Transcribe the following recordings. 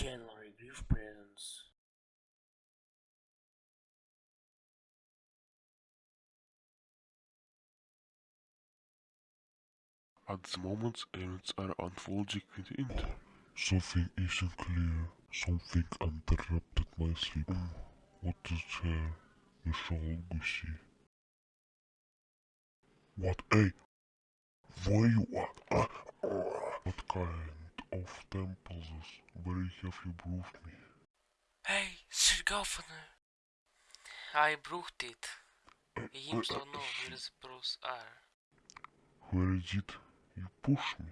January gift presents. At the moment, events are unfolding within it. Something isn't clear. Something interrupted my sleep. Hmm, what is there? You shall see. What a... Where you are? Ah, ah. What kind of temple is? Where have you brought me? Hey, Sir Governor. I brought it. So know where the pearls are. Where it? You push me.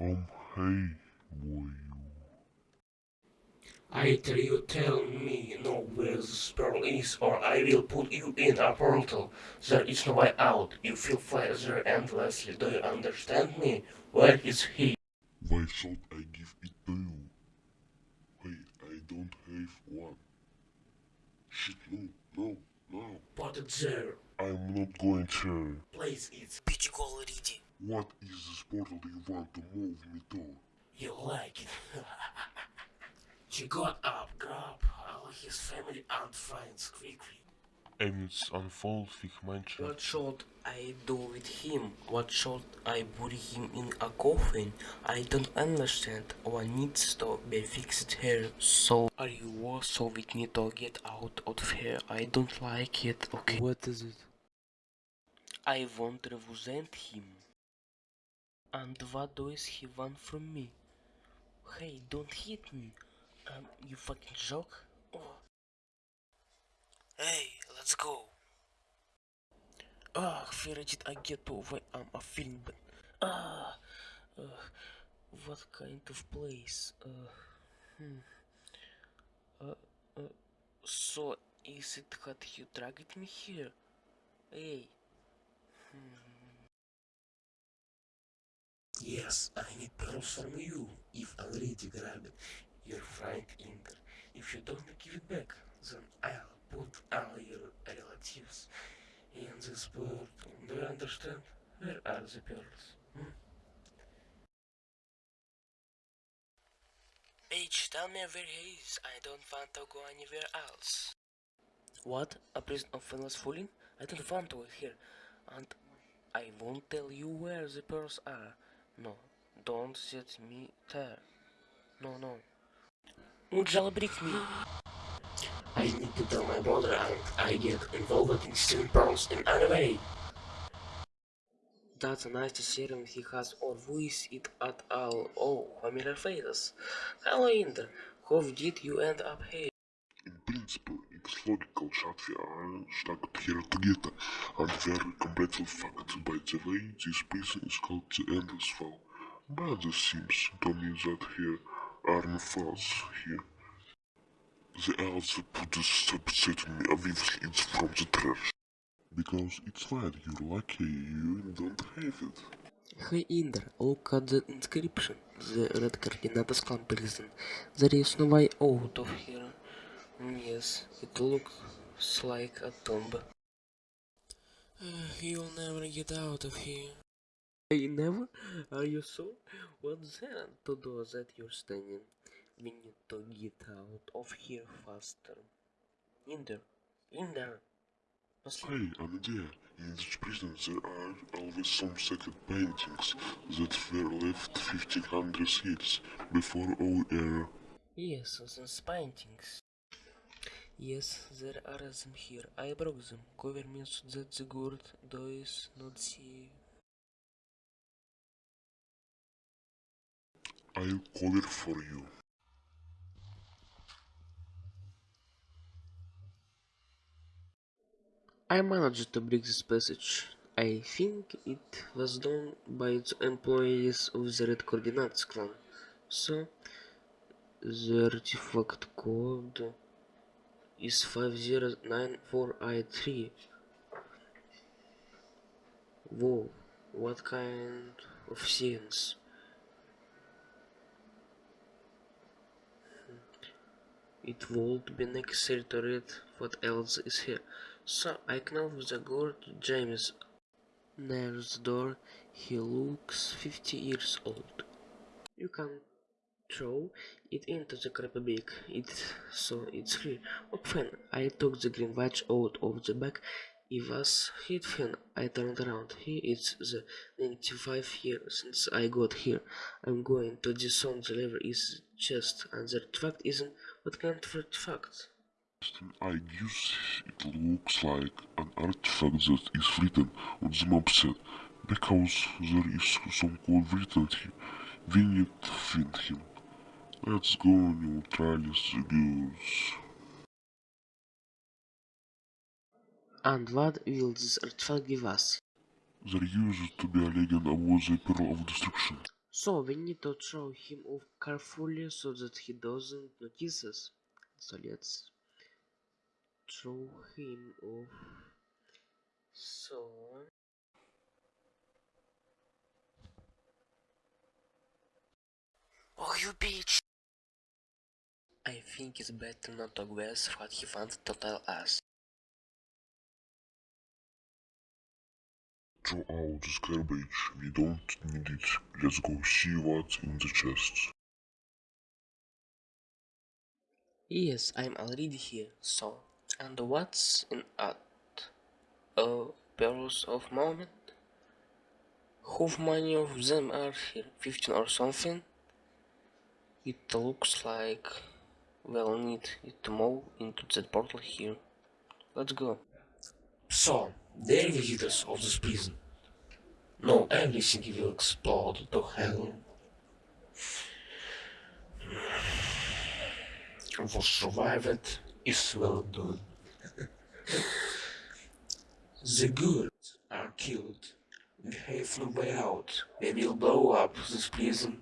Um, hey, boy, you. I tell you, tell me know where the pearl is, or I will put you in a portal. There is no way out. You will fly there endlessly. Do you understand me? Where is he? Why should I give it to you? Wait, I don't have one. Shit, no, no, no. Put it there. I'm not going to. Place it. Bitch go already. What is this portal you want to move me to? You like it. she got up, grabbed all his family and friends quickly. Events unfold with mention. What should I do with him? What should I bury him in a coffin? I don't understand. One needs to be fixed here. So are you war so we need to get out of here? I don't like it. Okay. What is it? I want to represent him. And what does he want from me? Hey, don't hit me. Um, you fucking joke? Oh. Hey, let's go. Ah, where did I get to where I'm a feeling but ah, uh, what kind of place? Uh, hmm. Uh, uh, so is it that you dragged me here? Hey. Hmm. Yes, I need pearls from you. If already grabbed your friend Inter. If you don't give it back, then I'll put all your relatives in this portal. Do you understand? Where are the pearls? Hmm? Bitch, tell me where he is. I don't want to go anywhere else. What? A prison of endless fooling? I don't want to here. And I won't tell you where the pearls are. No, don't set me there. No, no. Ну, jailbreak me. I need to tell my brother and I get involved in stealing pearls in any way. That's a nice serum he has or who is it at all? Oh, familiar faces. Hello Inder, how did you end up here? In principle, it's logical that we are stuck here together, and we are completely fucked. By the way, this prison is called the Endless Fall. But it seems to me that here no falls here. The also put subset me obviously it's from the trash. Because it's right, you're lucky you don't have it. Hey Inder, look at the inscription. The red coordinates clan prison. There is no way out of here. Mm, yes, it looks like a tomb. Uh, you'll never get out of here. Hey, never? Are you sure? What's there to do that you're standing? We need to get out of here faster. Inder, Inder. Hey, an idea. In this prison there are always some sacred paintings that were left 1500 years before our era. Yes, those paintings. Yes, there are them here. I broke them. Cover me so that the guard does not see. I'll cover for you. I managed to break this passage. I think it was done by the employees of the Red Coordinates clan. So, the artifact code is 5094i3. Whoa, what kind of science? It won't be necessary to read what else is here. So I knock the guard James near the door. He looks 50 years old. You can throw it into the crabby bag. It so it's. Oh, fine. I took the green watch out of the bag. Was hit fin. I turned around. He is the 95 years since I got here. I'm going to disown the lever is chest, and the artifact isn't what kind of artifact? I guess it looks like an artifact that is written on the map set, because there is some code written here. We need to find him. Let's go neutralize the girls. And what will this artifact give us? There used to be a legend about the Pearl of Destruction. So we need to throw him off carefully so that he doesn't notice us. So let's throw him off. So Oh, you bitch! I think it's better not to guess what he wants to tell us. Throw out this garbage. We don't need it. Let's go see what's in the chests. Yes, I'm already here. So, and what's in at? Oh, pearls of moment? How many of them are here? 15 or something? It looks like we'll need it to move into that portal here. Let's go. So, they're visitors of this prison. No, everything will explode to hell. What survived is well done. the good are killed. We have no way out. We will blow up this prison.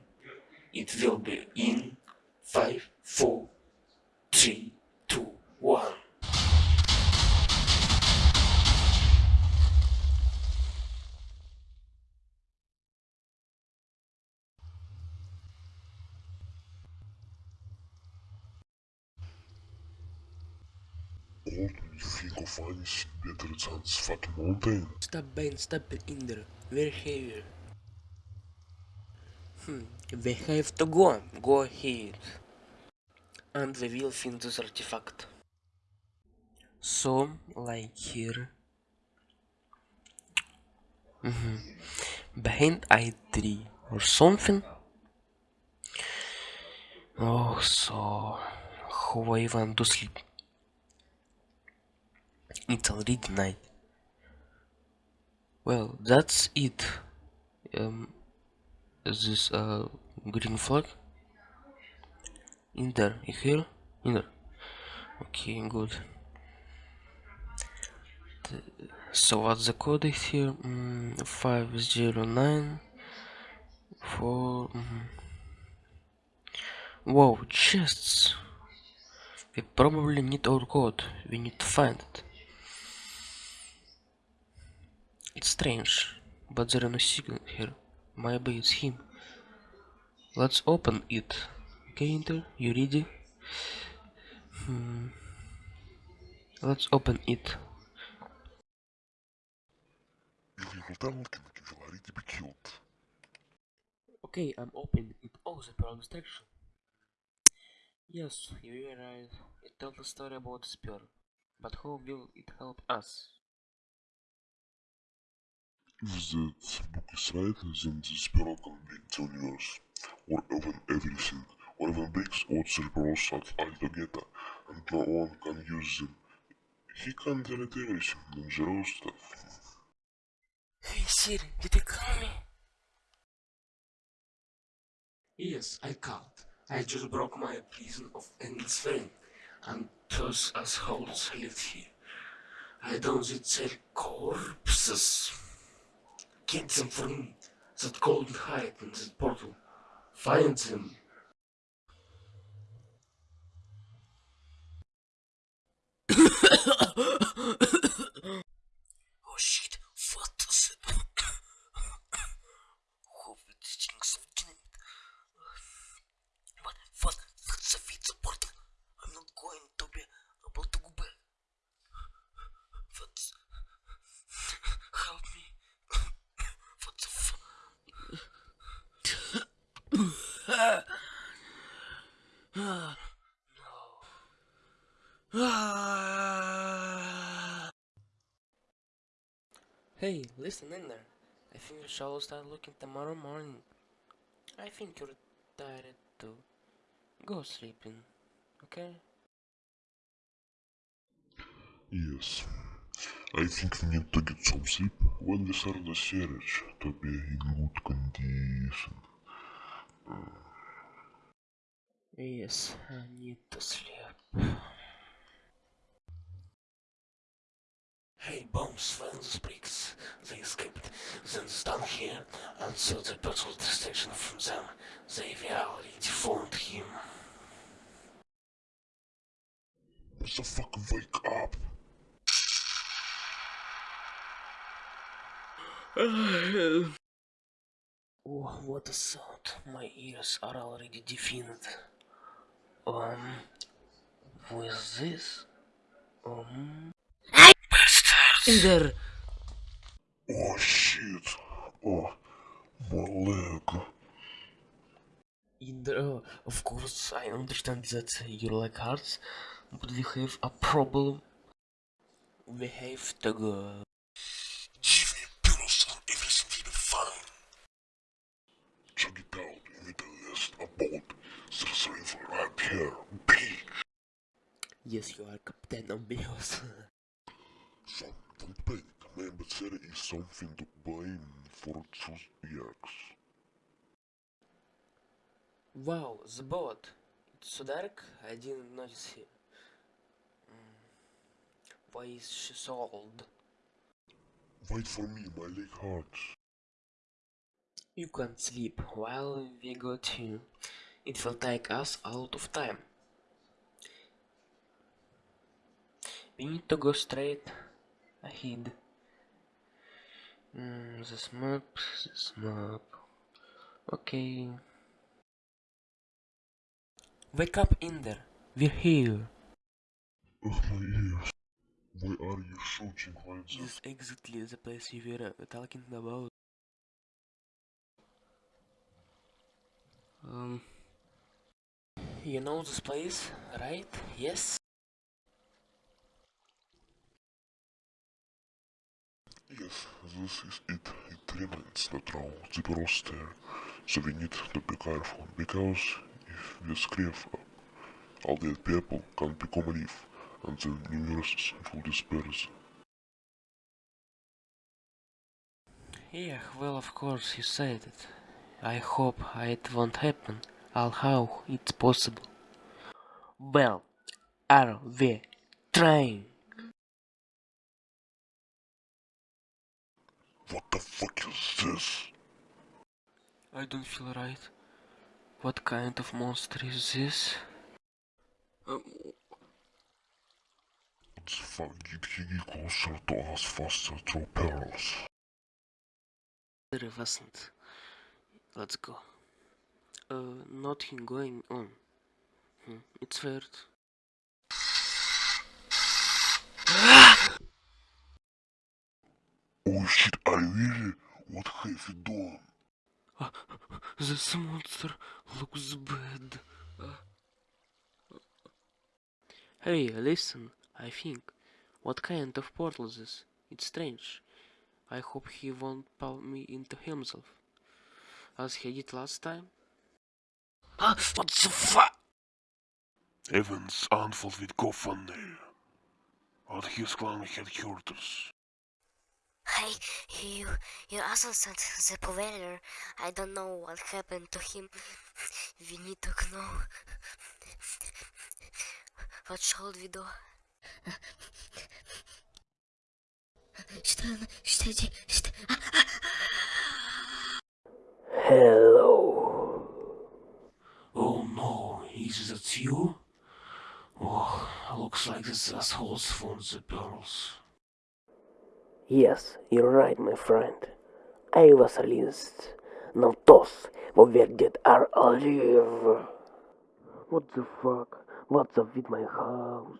It will be in five, four, three, two, one. Anything better this fat mountain? Stop Bane, stop it in there. We're here. Hmm, we have to go. Go ahead. And we will find this artifact. So, like here. Mhm. Behind I3 or something. Oh, so how I want to sleep. It's already night. Well, that's it. Um, is this uh green flag? In there, hear? In there. Okay, good. So what's the code here? Mm, five zero nine four. mhm. Whoa, chests. We probably need our code. We need to find it. It's strange, but there are no signal here. Maybe it's him. Let's open it. Okay, Inter, you ready? Hmm. Let's open it. You will tell King will already be killed. Okay, I'm opening it. Oh, the pearl distraction. Yes, you were right. It tells a story about the spear. But how will it help us? If that book is right, then the Sparrow can break the universe, or even everything, or even breaks all the pearls at altogether, and no one can use them. He can delete everything, dangerous stuff. Hey Siri, did you call me? Yes, I can't. I just broke my prison of endless flame, and those assholes live here. I don't need their corpses. Get them me. That golden hide in that portal. Find them. Oh shit, what is it? Hope it stinks of dynamite. What, what, what's the pizza portal? I'm not going to be able to go back. What's... Help me. What the f... Ah, no. Ah. Hey, listen in there. I think we shall start looking tomorrow morning. I think you're tired too. Go sleeping, okay? Yes. I think we need to get some sleep when we start the series to be in good condition. Yes, I need to sleep. Hey, bombs the springs. They escaped, then stand here and the total distraction from them. They already found him. What the fuck? wake up! Oh, what a sound. My ears are already deafened. Um, with this? Um... In there! Oh shit! Oh, my leg. In there, oh, of course, I understand that you like hearts, but we have a problem. We have to go. Give me pills and everything will be fine. Check it out in the list about sorcery for right here. B. Yes, you are Captain Obvious. So, don't panic. Remember, there is something to blame for choose EX. wow, the boat. It's so dark, I didn't notice it. Mm. Why is she so old? Wait for me, my leg hurts. You can't sleep while we got you. It will take us a lot of time. We need to go straight ahead. Mm, this map, this map. Okay. Wake up in there. We're here. Ugh, my ears. Why are you shooting like that? This is exactly the place you were uh, talking about. Um. You know this place, right? Yes? Yes, this is it. It remains the troll, the roster. So we need to be careful, because if we scream up, all the people can become a leaf, and the universe will disperse. Yeah, well, of course, you said it. I hope it won't happen. How it's possible. Well, are we trying? What the fuck is this? I don't feel right. What kind of monster is this? Um, What the fuck did closer to us faster through perils? there wasn't. Let's go. Uh, nothing going on. Hmm, it's weird. Oh shit, I really? What have you done? This monster looks bad. Hey, listen, I think. What kind of portal is this? It's strange. I hope he won't pull me into himself. As he did last time. Ah, what the fuck? Evans unfold with GoFundMe. But his clan us. Hey, you, you also sent the provider. I don't know what happened to him. We need to know. What should we do? Hello. Oh no, is that you? Oh, looks like this asshole's found the pearls. Yes, you're right, my friend. I was released. Now those who were dead are alive. What the fuck? What's up with my house?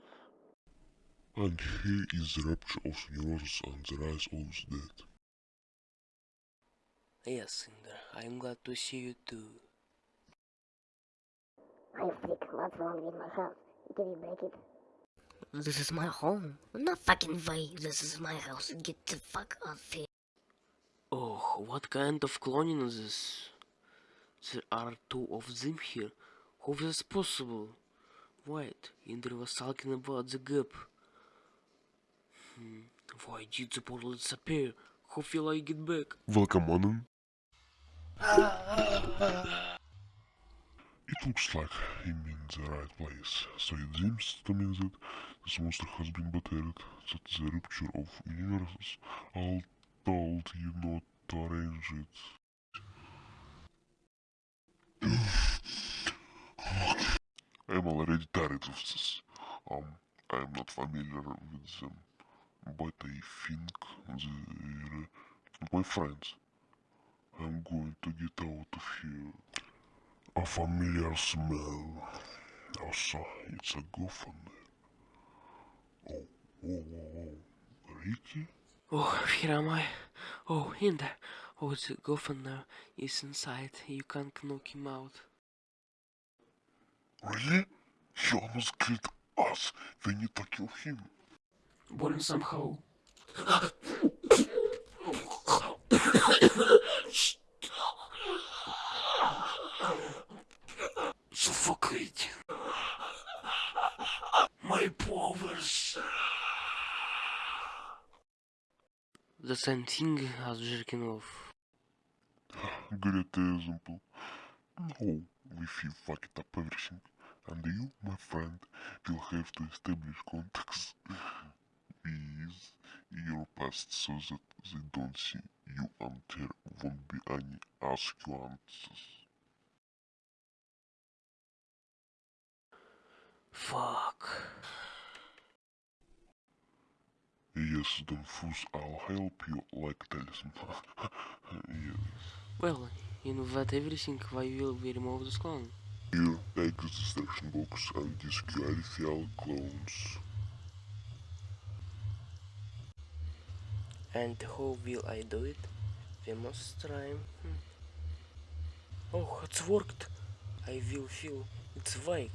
And here is the rapture of the universe and the rise of the dead. Yes, Cinder, I'm glad to see you too. Hey freak, what's wrong with my house? Did you break it? This is my home. No fucking way. This is my house. Get the fuck off here. Oh, what kind of cloning is this? There are two of them here. How is this possible? Wait, Indra was talking about the gap. Hmm, why did the portal disappear? How will I get back? Welcome on. It looks like I'm in the right place, so it seems to me that this monster has been battered, that the rupture of universes all told you not to arrange it. I'm already tired of this. Um, I'm not familiar with them, but I think they're my friends. I'm going to get out of here. A familiar smell. Also, it's a goof on there. Oh, here am I. Oh, in there. Oh, the governor is inside. You can't knock him out. Really? He almost killed us. We need to kill him. Burn somehow. Suffocate. My powers. The same thing as jerking off. Great example. No, if you fuck it up everything, and you, my friend, will have to establish contacts with your past so that they don't see you and there won't be any ask you answers. Fuck. Yes, don't I'll help you like talisman. yes. Well, you know that everything, why will we remove this clone? Here, take the distraction box and disqualify all clones. And how will I do it? We must try. Hmm. Oh, it's worked. I will feel it's worked.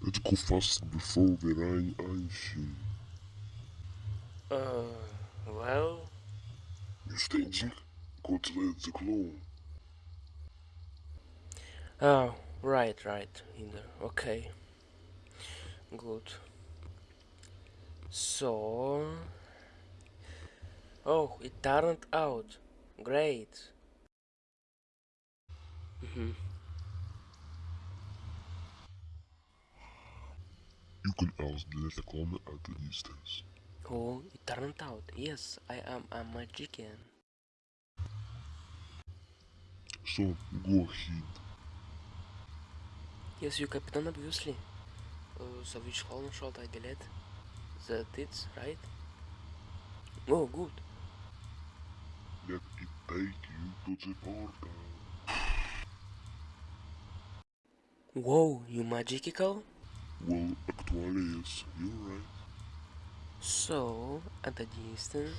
Let's go fast before we run anything. Uh, well, You staging? Go to let the clone. oh, right, right, in there. Okay, good. So, oh, it turned out great. Mhm. You can also delete the clone at a distance. Oh, it turned out. Yes, I am a magician. So, go ahead. Yes, you captain, obviously. Uh, so which clone should I delete? That it's right? Oh, good. Let it take you to the portal. Whoa, you magical? Well, actually, yes, you're right. So, at the distance.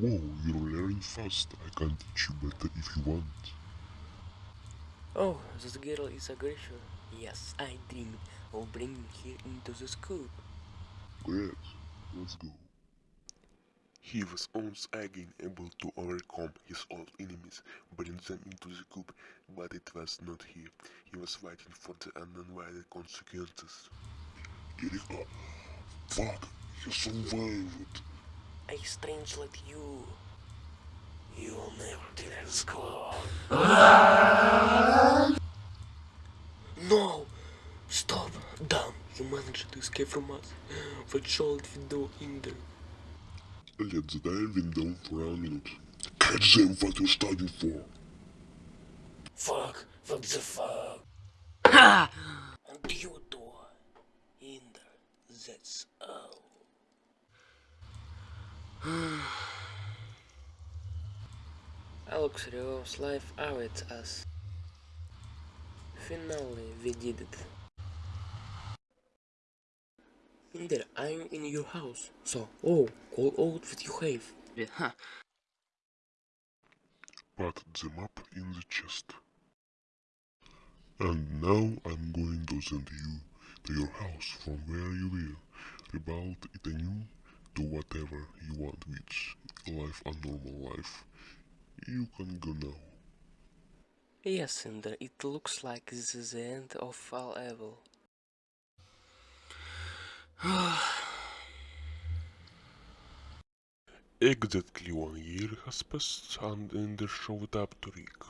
Whoa, you're learning fast. I can teach you better if you want. Oh, this girl is a Grisha. Yes, I dreamed of bringing her into the school. Great, let's go. He was once again able to overcome his old enemies, bring them into the cube, but it was not here. He was fighting for the unwider consequences. Erika, fuck, you survived. I strange like you. You will never delete school. No! Stop! Damn, you managed to escape from us. What should we do in there? Let the diving down for a minute. Catch them what you're studying for. Fuck. What the fuck? Ha! And you do. In there. That's all. Alex Rios life awaits us. Finally, we did it. Inder, I'm in your house. So, oh, call out what you have. Yeah, huh. put them up in the chest. And now I'm going to send you to your house from where you will rebuild it anew do whatever you want with life a normal life. You can go now. Yes, Cinder, it looks like this is the end of all evil Exactly one year has passed and Ender showed up to Rick.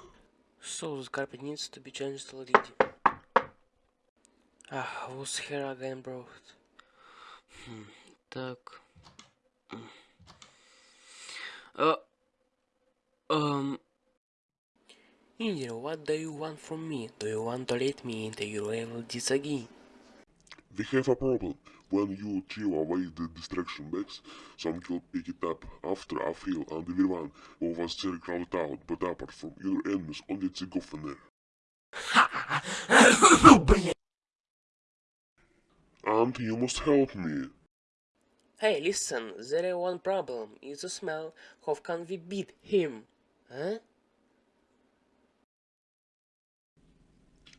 So the carpet needs to be changed already. Ah, whose hair again brought? Hmm, так. М. Uh, um. Indira, what do you want from me? Do you want to let me into your evil deeds again? We have a problem. when you chill away the distraction bags, some will pick it up. After a feel and everyone who was still crowd out, but apart from your enemies, only the governor. and you must help me. Hey, listen, there is one problem. It's a smell. How can we beat him? Huh?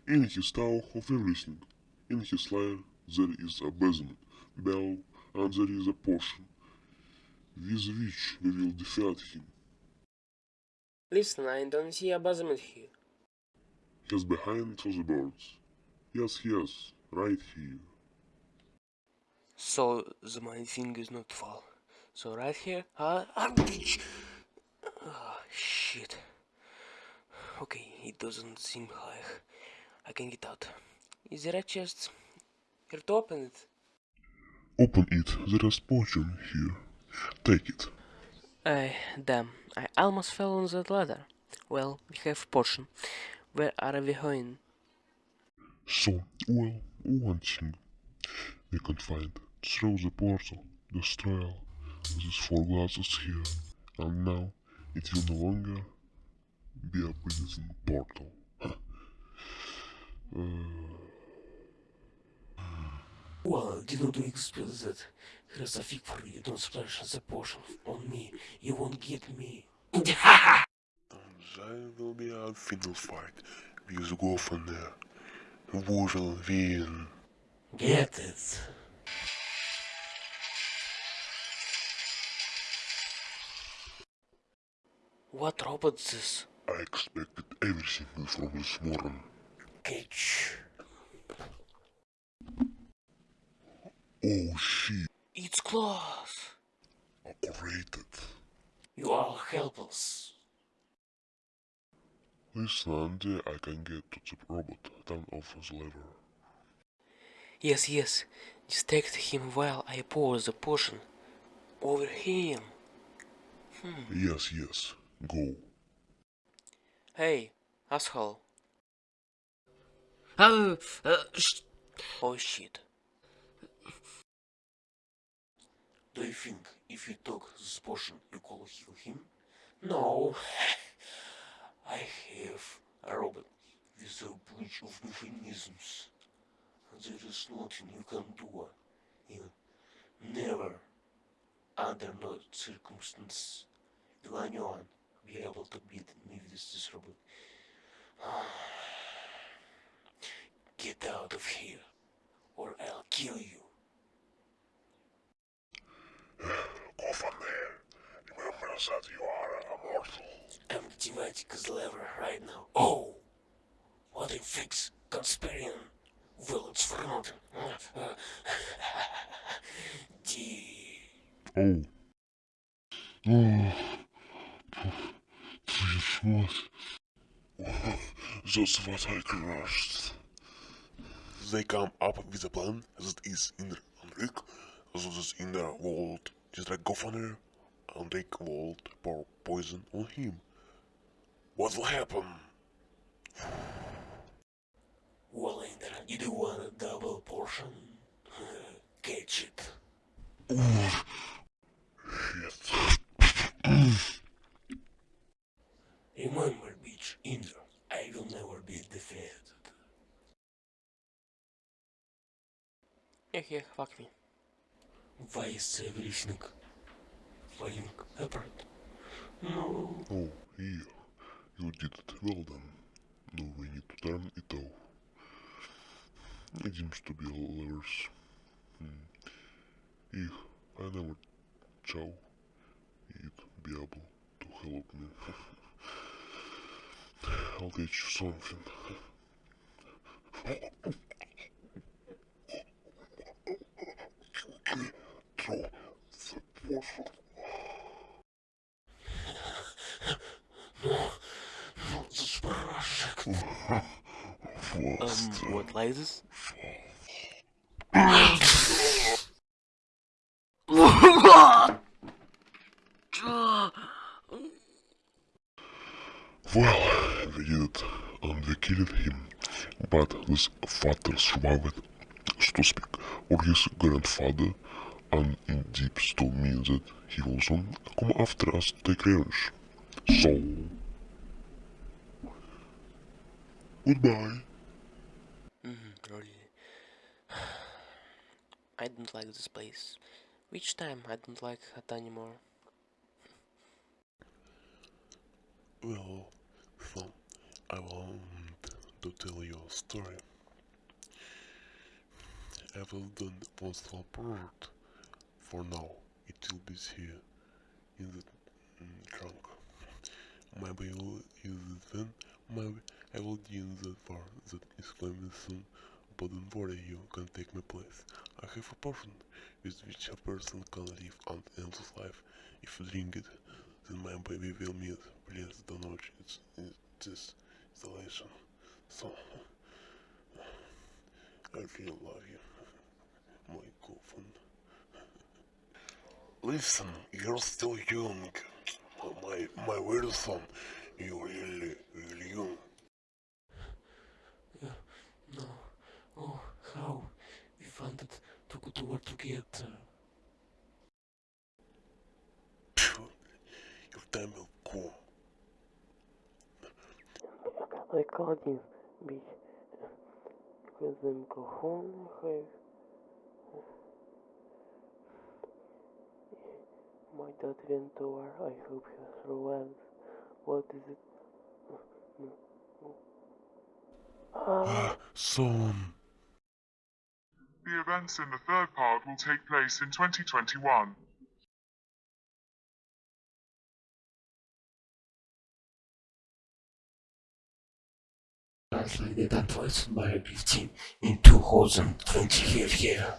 In his tower of everything, in his lair, there is a basement bell, and there is a potion, with which we will defeat him. Listen, I don't see a basement here. He's behind the birds. Yes, yes, right here. So the my thing is not fall. So right here, ah, ah, bitch. Ah, shit. Okay, it doesn't seem like I can get out. Is there a chest? Here to open it. Open it, there is potion here. Take it. I damn, I almost fell on that ladder. Well, we have potion. Where are we going? So, well, one thing we can find. Through the portal, destroy all these four glasses here, and now it will no longer be a prison portal. Uh, Well, I didn't expect that. Here's a fig for you. Don't splash the potion on me. You won't get me. and there will be a final fight with Governor. Who will win? Get it. What robot is this? I expected everything from this morning. Catch. Oh shit, It's close. operated. You are helpless. Listen, Andy, I can get to the robot. Turn off his lever. Yes, yes. Distract him while I pour the potion over him. Yes, yes, go. Hey, asshole. Uh, uh, sh- Oh shit. Do you think if you took this potion you could heal him? No. I have a robot with a bunch of mechanisms. There is nothing you can do. You never, under no circumstance, will anyone be able to beat me with this robot. Get out of here, or I'll kill you. Governor, remember that you are a mortal. I'm activating his lever right now. Oh! What a fix, Conspirian. Well, it's front. D. Oh. Oh. Please, what? That's what I crushed. They come up with a plan that is in Rick, so that in the world distract governor and take world pour poison on him. What will happen? Well, Ender, you do want a double portion? Catch it. Shit. Remember, bitch, Ender, I will never be defeated. Yeah, yeah, fuck me. Everything falling apart? No. Oh, here. You did it. Well done. Now we need to turn it off. It seems to be levers. Hmm. Ich, I never chow it be able to help me. I'll teach you something. This? Well, we did and we killed him. But his father survived, so to speak, or his grandfather, and in deep still means that he will soon come after us to take revenge. So, goodbye. Mm, really. I don't like this place. Which time I don't like it anymore. Well, so I want to tell you a story. I will done the postal part. For now, it will be here in the mm, trunk. Maybe I will use it then. Maybe I will use that part that is coming soon. But don't worry, you can take my place. I have a potion with which a person can live an endless life if you drink it then my baby will meet. Please don't watch it, it, this installation. So, I really love you, my coffin. Listen, you're still young. My, my weird son, really, really young. No. Oh, how? We wanted to go to war together. Phew, your time will come. Recording bitch with the microphone have my dad went to war. I hope he survives. What is it? Ah, Son. The events in the third part will take place in 2021. Translated and voiced by Christine in 2020 here.